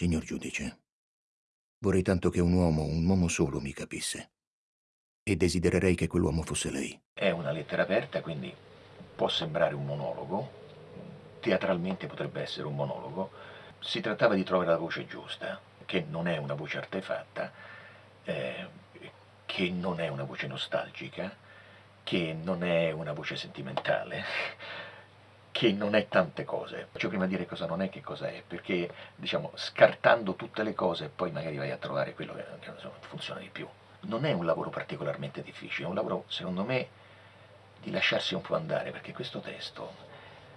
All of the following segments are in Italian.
Signor giudice, vorrei tanto che un uomo, un uomo solo, mi capisse. E desidererei che quell'uomo fosse lei. È una lettera aperta, quindi può sembrare un monologo, teatralmente potrebbe essere un monologo. Si trattava di trovare la voce giusta, che non è una voce artefatta, eh, che non è una voce nostalgica, che non è una voce sentimentale, che non è tante cose. Faccio prima dire cosa non è che cosa è, perché diciamo scartando tutte le cose poi magari vai a trovare quello che, che insomma, funziona di più. Non è un lavoro particolarmente difficile, è un lavoro secondo me di lasciarsi un po' andare, perché questo testo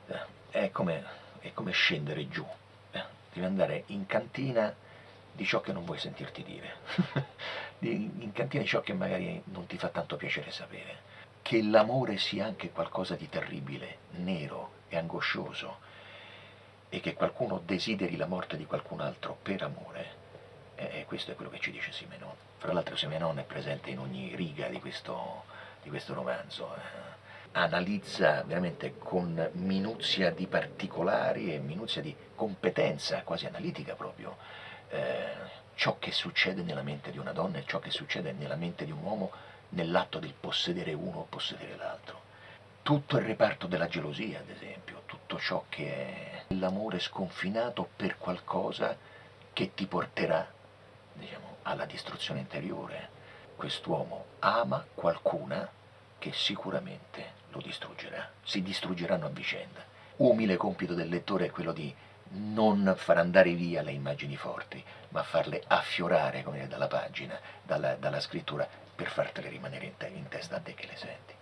eh, è, come, è, come, scendere giù, eh, devi andare in cantina di ciò che non vuoi sentirti dire, in cantina di ciò che magari non ti fa tanto piacere sapere che l'amore sia anche qualcosa di terribile, nero e angoscioso, e che qualcuno desideri la morte di qualcun altro per amore, e questo è quello che ci dice Simenon. Fra l'altro Simenon è presente in ogni riga di questo, di questo romanzo, eh. analizza veramente con minuzia di particolari e minuzia di competenza, quasi analitica proprio, eh, ciò che succede nella mente di una donna e ciò che succede nella mente di un uomo nell'atto del possedere uno o possedere l'altro. Tutto il reparto della gelosia, ad esempio, tutto ciò che è l'amore sconfinato per qualcosa che ti porterà, diciamo, alla distruzione interiore. Quest'uomo ama qualcuna che sicuramente lo distruggerà, si distruggeranno a vicenda. Umile compito del lettore è quello di non far andare via le immagini forti, ma farle affiorare dire, dalla pagina, dalla, dalla scrittura, per fartele rimanere in, te in testa a te che le senti.